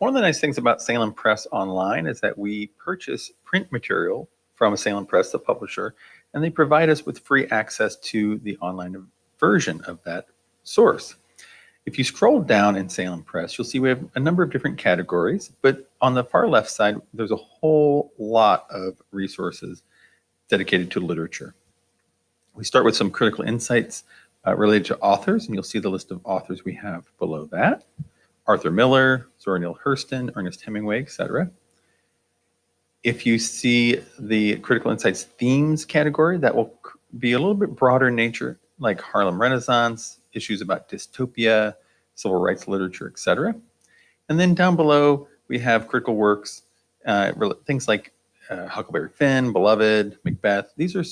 One of the nice things about Salem Press Online is that we purchase print material from Salem Press, the publisher, and they provide us with free access to the online version of that source. If you scroll down in Salem Press, you'll see we have a number of different categories, but on the far left side, there's a whole lot of resources dedicated to literature. We start with some critical insights uh, related to authors, and you'll see the list of authors we have below that. Arthur Miller, Zora Neale Hurston, Ernest Hemingway, etc. If you see the critical insights themes category, that will be a little bit broader in nature, like Harlem Renaissance, issues about dystopia, civil rights literature, etc. And then down below, we have critical works, uh, things like uh, Huckleberry Finn, Beloved, Macbeth. These are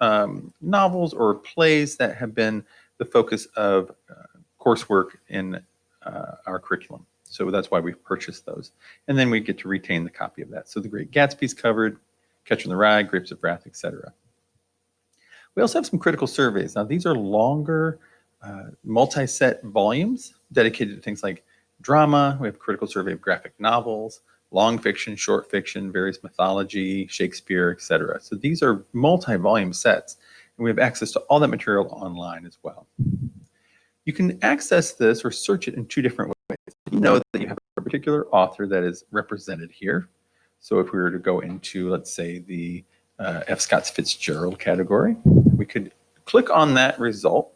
um, novels or plays that have been the focus of uh, coursework in uh, our curriculum. So that's why we've purchased those. And then we get to retain the copy of that. So the Great Gatsby's covered, Catcher in the Rye, Grapes of Wrath, etc. We also have some critical surveys. Now these are longer uh, multi-set volumes dedicated to things like drama. We have a critical survey of graphic novels, long fiction, short fiction, various mythology, Shakespeare, etc. So these are multi-volume sets, and we have access to all that material online as well. You can access this or search it in two different ways. You know that you have a particular author that is represented here. So if we were to go into, let's say, the uh, F. Scott Fitzgerald category, we could click on that result,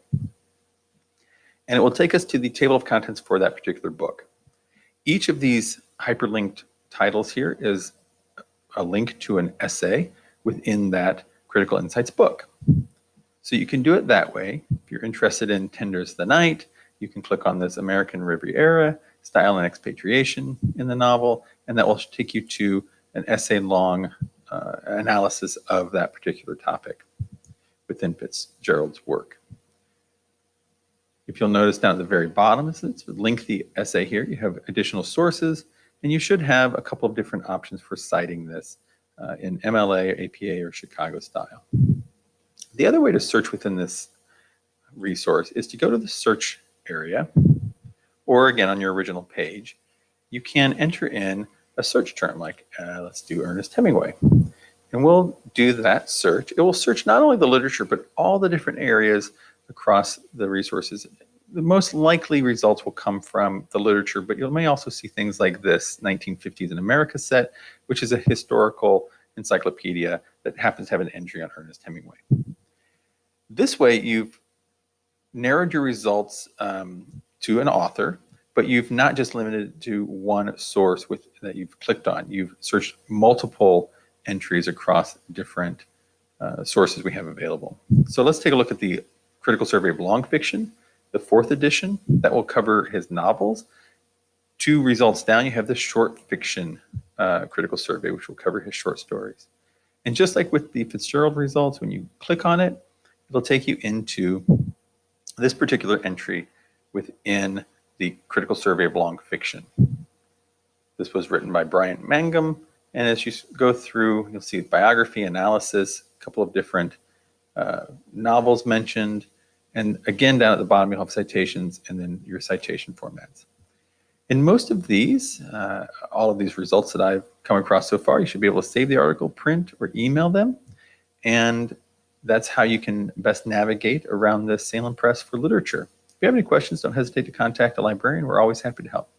and it will take us to the table of contents for that particular book. Each of these hyperlinked titles here is a link to an essay within that Critical Insights book. So you can do it that way. If you're interested in Tender Is the Night, you can click on this American Riviera, Style and Expatriation in the novel, and that will take you to an essay-long uh, analysis of that particular topic within Fitzgerald's work. If you'll notice down at the very bottom, it's a lengthy essay here. You have additional sources, and you should have a couple of different options for citing this uh, in MLA, APA, or Chicago style. The other way to search within this resource is to go to the search area, or again on your original page, you can enter in a search term like, uh, let's do Ernest Hemingway. And we'll do that search. It will search not only the literature, but all the different areas across the resources the most likely results will come from the literature, but you may also see things like this 1950s in America set, which is a historical encyclopedia that happens to have an entry on Ernest Hemingway. This way, you've narrowed your results um, to an author, but you've not just limited to one source with, that you've clicked on. You've searched multiple entries across different uh, sources we have available. So let's take a look at the Critical Survey of Long Fiction the fourth edition that will cover his novels. Two results down, you have the short fiction uh, critical survey, which will cover his short stories. And just like with the Fitzgerald results, when you click on it, it'll take you into this particular entry within the critical survey of long fiction. This was written by Bryant Mangum. And as you go through, you'll see biography, analysis, a couple of different uh, novels mentioned, and again, down at the bottom, you'll have citations and then your citation formats. In most of these, uh, all of these results that I've come across so far, you should be able to save the article, print, or email them. And that's how you can best navigate around the Salem Press for literature. If you have any questions, don't hesitate to contact a librarian. We're always happy to help.